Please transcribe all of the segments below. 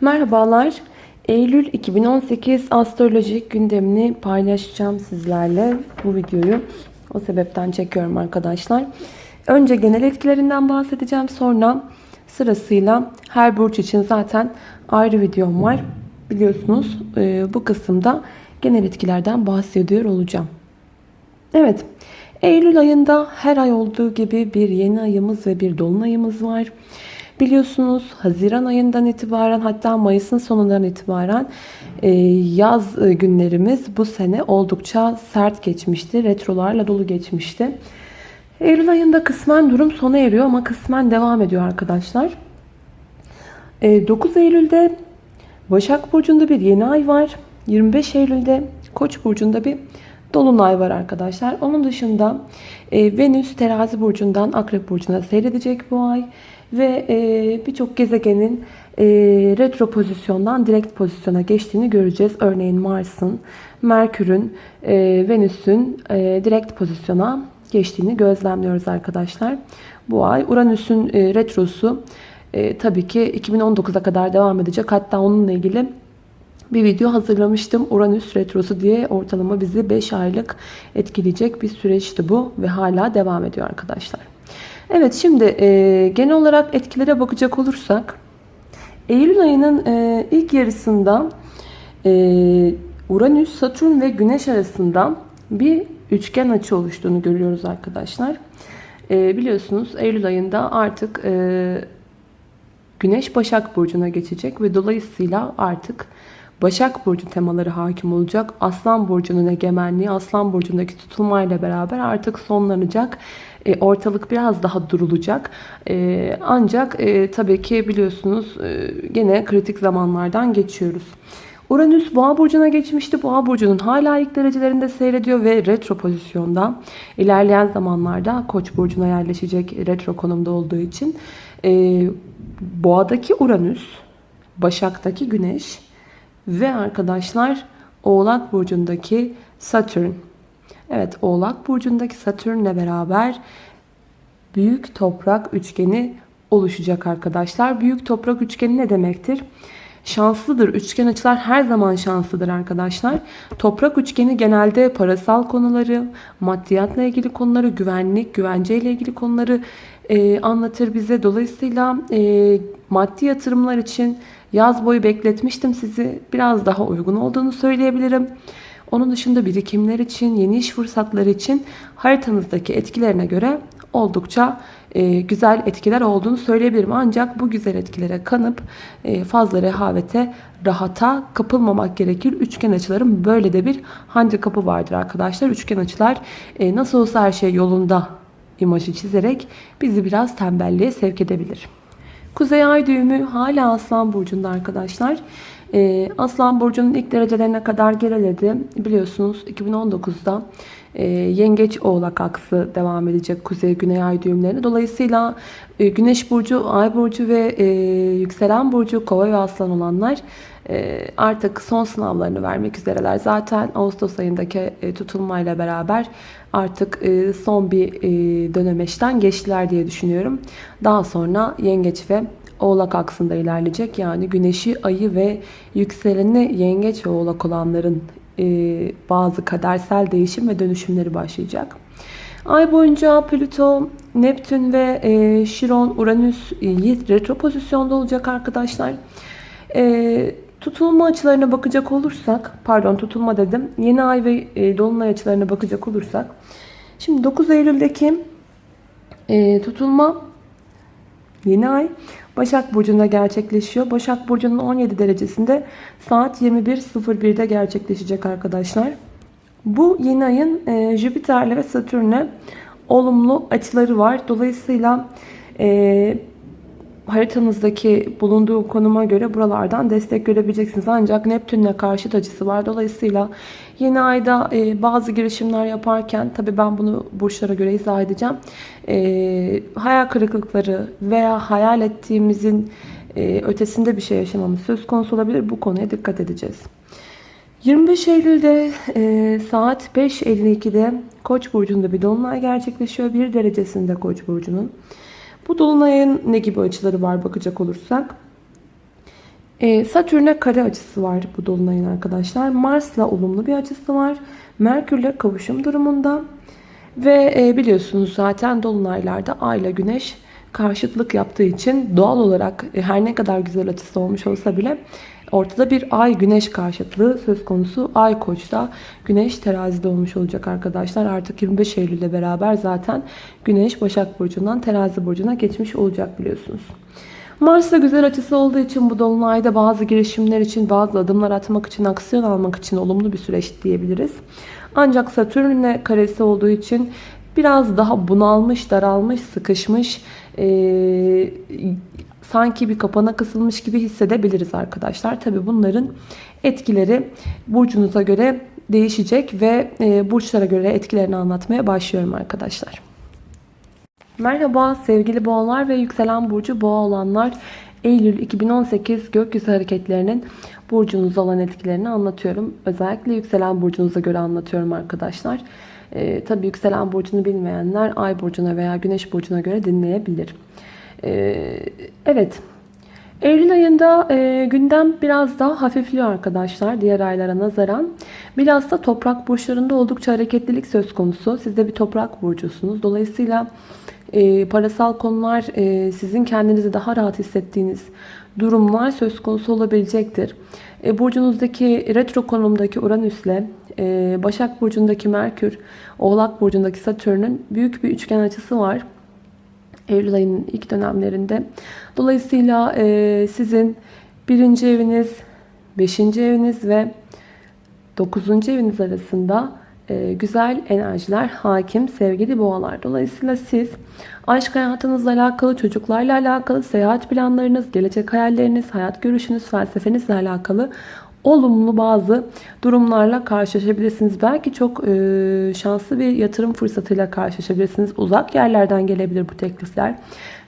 Merhabalar. Eylül 2018 astrolojik gündemini paylaşacağım sizlerle bu videoyu. O sebepten çekiyorum arkadaşlar. Önce genel etkilerinden bahsedeceğim. Sonra sırasıyla her burç için zaten ayrı videom var. Biliyorsunuz e, bu kısımda genel etkilerden bahsediyor olacağım. Evet. Eylül ayında her ay olduğu gibi bir yeni ayımız ve bir dolunayımız var. Biliyorsunuz Haziran ayından itibaren hatta Mayıs'ın sonundan itibaren e, yaz e, günlerimiz bu sene oldukça sert geçmişti. Retrolarla dolu geçmişti. Eylül ayında kısmen durum sona eriyor ama kısmen devam ediyor arkadaşlar. 9 e, Eylül'de Başak Burcu'nda bir yeni ay var. 25 Eylül'de Koç burcunda bir dolunay var arkadaşlar. Onun dışında Venüs terazi burcundan akrep burcuna seyredecek bu ay. Ve e, birçok gezegenin e, retro pozisyondan direkt pozisyona geçtiğini göreceğiz. Örneğin Mars'ın, Merkür'ün, e, Venüs'ün e, direkt pozisyona geçtiğini gözlemliyoruz arkadaşlar. Bu ay Uranüs'ün e, retrosu e, tabii ki 2019'a kadar devam edecek. Hatta onunla ilgili bir video hazırlamıştım. Uranüs Retrosu diye ortalama bizi 5 aylık etkileyecek bir süreçti bu ve hala devam ediyor arkadaşlar. Evet şimdi e, genel olarak etkilere bakacak olursak Eylül ayının e, ilk yarısında e, Uranüs, Satürn ve Güneş arasında bir üçgen açı oluştuğunu görüyoruz arkadaşlar. E, biliyorsunuz Eylül ayında artık e, Güneş Başak Burcu'na geçecek ve dolayısıyla artık Başak Burcu temaları hakim olacak. Aslan Burcu'nun egemenliği, Aslan Burcu'ndaki tutulmayla beraber artık sonlanacak. E, ortalık biraz daha durulacak. E, ancak e, tabii ki biliyorsunuz gene kritik zamanlardan geçiyoruz. Uranüs Boğa burcuna geçmişti. Boğa burcunun hala ilk derecelerinde seyrediyor ve retro pozisyonda. İlerleyen zamanlarda Koç burcuna yerleşecek retro konumda olduğu için Boğa'daki Uranüs, Başak'taki Güneş ve arkadaşlar Oğlak burcundaki Satürn. Evet Oğlak burcundaki Satürn'le beraber büyük toprak üçgeni oluşacak arkadaşlar. Büyük toprak üçgeni ne demektir? Şanslıdır. Üçgen açılar her zaman şanslıdır arkadaşlar. Toprak üçgeni genelde parasal konuları, maddiyatla ilgili konuları, güvenlik, güvenceyle ilgili konuları e, anlatır bize. Dolayısıyla e, maddi yatırımlar için yaz boyu bekletmiştim sizi. Biraz daha uygun olduğunu söyleyebilirim. Onun dışında birikimler için, yeni iş fırsatları için haritanızdaki etkilerine göre oldukça e, güzel etkiler olduğunu söyleyebilirim. Ancak bu güzel etkilere kanıp e, fazla rehavete, rahata kapılmamak gerekir. Üçgen açıların böyle de bir handikapı vardır arkadaşlar. Üçgen açılar e, nasıl olsa her şey yolunda imajı çizerek bizi biraz tembelliğe sevk edebilir. Kuzey ay düğümü hala Aslan Burcu'nda arkadaşlar. Ee, Aslan Burcu'nun ilk derecelerine kadar geriledi. Biliyorsunuz 2019'da e, Yengeç Oğlak aksı devam edecek Kuzey Güney Ay düğümlerine. Dolayısıyla e, Güneş Burcu, Ay Burcu ve e, Yükselen Burcu Kova ve Aslan olanlar artık son sınavlarını vermek üzereler. Zaten Ağustos ayındaki tutulmayla beraber artık son bir e, dönemeçten geçtiler diye düşünüyorum. Daha sonra Yengeç ve Oğlak aksında ilerleyecek. Yani güneşi, ayı ve yükseleni yengeç ve oğlak olanların e, bazı kadersel değişim ve dönüşümleri başlayacak. Ay boyunca Plüto, Neptün ve e, Şiron, Uranüs e, retro pozisyonda olacak arkadaşlar. E, tutulma açılarına bakacak olursak, pardon tutulma dedim, yeni ay ve e, dolunay açılarına bakacak olursak, şimdi 9 Eylül'deki e, tutulma yeni ay Başak Burcu'nda gerçekleşiyor. Başak Burcu'nun 17 derecesinde saat 21.01'de gerçekleşecek arkadaşlar. Bu yeni ayın e, Jüpiter'le ve Satürn'le olumlu açıları var. Dolayısıyla e, haritanızdaki bulunduğu konuma göre buralardan destek görebileceksiniz. Ancak Neptün'le karşıt açısı var. Dolayısıyla yeni ayda e, bazı girişimler yaparken tabi ben bunu burçlara göre izah edeceğim. E, hayal kırıklıkları veya hayal ettiğimizin e, ötesinde bir şey yaşamamız söz konusu olabilir. Bu konuya dikkat edeceğiz. 25 Eylül'de e, saat 5.52'de Koç burcunda bir dolunay gerçekleşiyor. Bir derecesinde Koç burcunun. Bu dolunayın ne gibi açıları var bakacak olursak. E, Satürn'e kare açısı var bu dolunayın arkadaşlar. Mars'la olumlu bir açısı var. Merkür'le kavuşum durumunda. Ve e, biliyorsunuz zaten dolunaylarda Ay ile Güneş karşıtlık yaptığı için doğal olarak e, her ne kadar güzel açısı olmuş olsa bile ortada bir Ay Güneş karşıtlığı söz konusu. Ay Koç'ta, Güneş Terazi'de olmuş olacak arkadaşlar. Artık 25 Eylül'le beraber zaten Güneş Başak Burcu'ndan Terazi Burcu'na geçmiş olacak biliyorsunuz. Mars'la güzel açısı olduğu için bu dolunayda bazı girişimler için, bazı adımlar atmak için, aksiyon almak için olumlu bir süreç diyebiliriz. Ancak Satürn'le karesi olduğu için biraz daha bunalmış, daralmış, sıkışmış, ee, sanki bir kapana kısılmış gibi hissedebiliriz arkadaşlar. Tabi bunların etkileri burcunuza göre değişecek ve e, burçlara göre etkilerini anlatmaya başlıyorum arkadaşlar. Merhaba sevgili boğalar ve yükselen burcu boğa olanlar. Eylül 2018 gökyüzü hareketlerinin burcunuza olan etkilerini anlatıyorum. Özellikle yükselen burcunuza göre anlatıyorum arkadaşlar. Ee, tabii yükselen burcunu bilmeyenler ay burcuna veya güneş burcuna göre dinleyebilir. Ee, evet. Eylül ayında e, gündem biraz daha hafifliyor arkadaşlar diğer aylara nazaran. Bilhassa toprak burçlarında oldukça hareketlilik söz konusu. Siz de bir toprak burcusunuz. Dolayısıyla e, parasal konular e, sizin kendinizi daha rahat hissettiğiniz durumlar söz konusu olabilecektir. E, burcunuzdaki retro konumdaki Uranüs'le e, Başak Burcu'ndaki Merkür, Oğlak Burcu'ndaki Satürn'ün büyük bir üçgen açısı var. Eylül ayının ilk dönemlerinde. Dolayısıyla e, sizin birinci eviniz, beşinci eviniz ve dokuzuncu eviniz arasında e, güzel enerjiler hakim sevgili boğalar. Dolayısıyla siz aşk hayatınızla alakalı, çocuklarla alakalı, seyahat planlarınız, gelecek hayalleriniz, hayat görüşünüz, felsefenizle alakalı olumlu bazı durumlarla karşılaşabilirsiniz. Belki çok e, şanslı bir yatırım fırsatıyla karşılaşabilirsiniz. Uzak yerlerden gelebilir bu teklifler.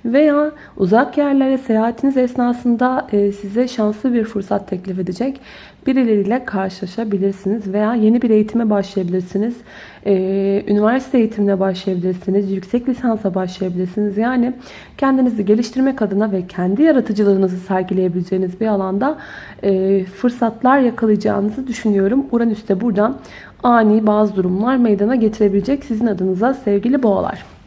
Veya uzak yerlere seyahatiniz esnasında e, size şanslı bir fırsat teklif edecek birileriyle karşılaşabilirsiniz. Veya yeni bir eğitime başlayabilirsiniz. E, üniversite eğitimine başlayabilirsiniz. Yüksek lisansa başlayabilirsiniz. Yani kendinizi geliştirmek adına ve kendi yaratıcılığınızı sergileyebileceğiniz bir alanda e, fırsatlar yakalayacağınızı düşünüyorum. Uranüs de buradan ani bazı durumlar meydana getirebilecek sizin adınıza sevgili boğalar.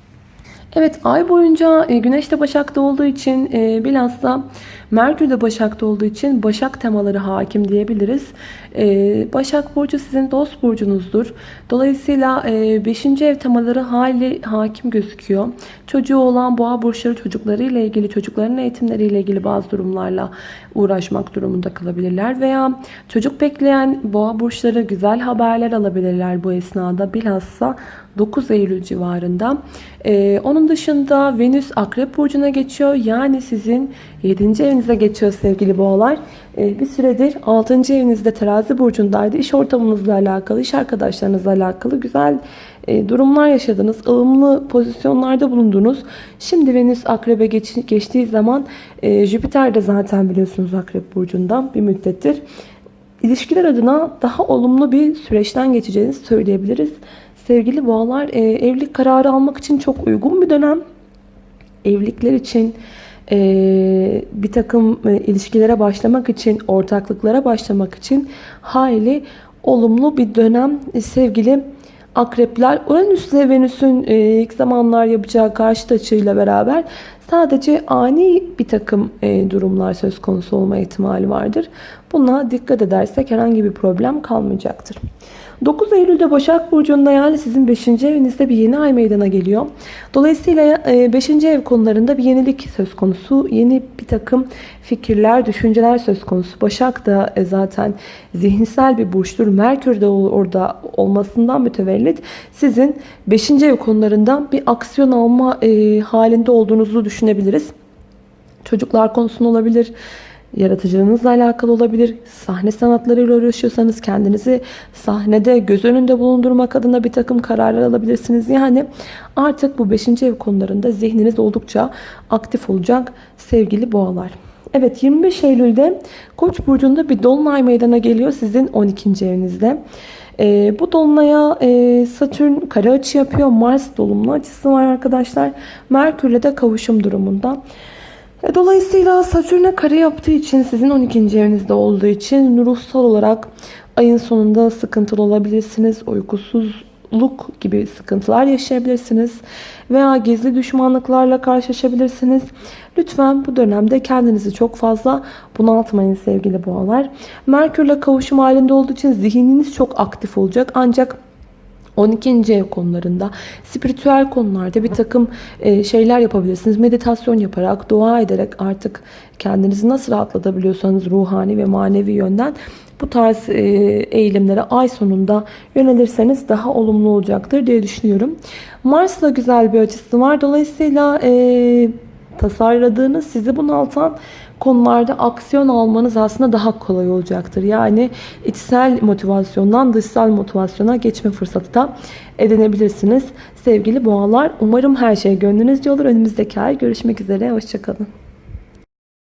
Evet ay boyunca e, Güneş de Başak'ta olduğu için e, bilhassa Merkür de Başak'ta olduğu için Başak temaları hakim diyebiliriz. E, Başak Burcu sizin dost burcunuzdur. Dolayısıyla 5. ev temaları hali hakim gözüküyor. Çocuğu olan boğa burçları çocuklarıyla ilgili, çocukların eğitimleriyle ilgili bazı durumlarla uğraşmak durumunda kalabilirler. Veya çocuk bekleyen boğa burçları güzel haberler alabilirler bu esnada. Bilhassa 9 Eylül civarında. Ee, onun dışında Venüs Akrep Burcu'na geçiyor. Yani sizin 7. evinize geçiyor sevgili boğalar. Ee, bir süredir 6. evinizde terazi burcundaydı. İş ortamınızla alakalı, iş arkadaşlarınızla alakalı güzel e, durumlar yaşadınız. ılımlı pozisyonlarda bulundunuz. Şimdi Venüs Akrep'e geç, geçtiği zaman e, Jüpiter de zaten biliyorsunuz Akrep Burcu'ndan bir müddettir. İlişkiler adına daha olumlu bir süreçten geçeceğinizi söyleyebiliriz. Sevgili boğalar e, evlilik kararı almak için çok uygun bir dönem. Evlilikler için e, bir takım e, ilişkilere başlamak için, ortaklıklara başlamak için hayli olumlu bir dönem e, sevgili akrepler. Uranüs ile Venüs'ün e, ilk zamanlar yapacağı karşıt açıyla beraber sadece ani bir takım e, durumlar söz konusu olma ihtimali vardır. Buna dikkat edersek herhangi bir problem kalmayacaktır. 9 Eylül'de Başak Burcu'nda yani sizin 5. evinizde bir yeni ay meydana geliyor. Dolayısıyla 5. E, ev konularında bir yenilik söz konusu. Yeni bir takım fikirler, düşünceler söz konusu. Başak da e, zaten zihinsel bir burçtur. Merkür de orada olmasından mütevellit sizin 5. ev konularından bir aksiyon alma e, halinde olduğunuzu düşünebiliriz. Çocuklar konusunda olabilir yaratıcılığınızla alakalı olabilir. Sahne sanatlarıyla uğraşıyorsanız kendinizi sahnede göz önünde bulundurmak adına bir takım kararlar alabilirsiniz. Yani artık bu 5. ev konularında zihniniz oldukça aktif olacak sevgili boğalar. Evet 25 Eylül'de Koç burcunda bir dolunay meydana geliyor sizin 12. evinizde. E, bu dolunaya e, Satürn kare açı yapıyor. Mars dolumlu açısı var arkadaşlar. Merkürle de kavuşum durumunda. E, Dolayısıyla Satürn'e kare yaptığı için sizin 12. evinizde olduğu için ruhsal olarak ayın sonunda sıkıntılı olabilirsiniz. Uykusuzluk gibi sıkıntılar yaşayabilirsiniz. Veya gizli düşmanlıklarla karşılaşabilirsiniz. Lütfen bu dönemde kendinizi çok fazla bunaltmayın sevgili boğalar. Merkürle kavuşum halinde olduğu için zihniniz çok aktif olacak. Ancak 12. ev konularında, spiritüel konularda bir takım e, şeyler yapabilirsiniz. Meditasyon yaparak, dua ederek artık kendinizi nasıl rahatlatabiliyorsanız ruhani ve manevi yönden bu tarz e, eğilimlere ay sonunda yönelirseniz daha olumlu olacaktır diye düşünüyorum. Mars'la güzel bir açısı var. Dolayısıyla e, tasarladığınız, sizi bunaltan konularda aksiyon almanız aslında daha kolay olacaktır. Yani içsel motivasyondan dışsal motivasyona geçme fırsatı da edinebilirsiniz. Sevgili boğalar umarım her şey gönlünüzce olur. Önümüzdeki ay görüşmek üzere. Hoşçakalın.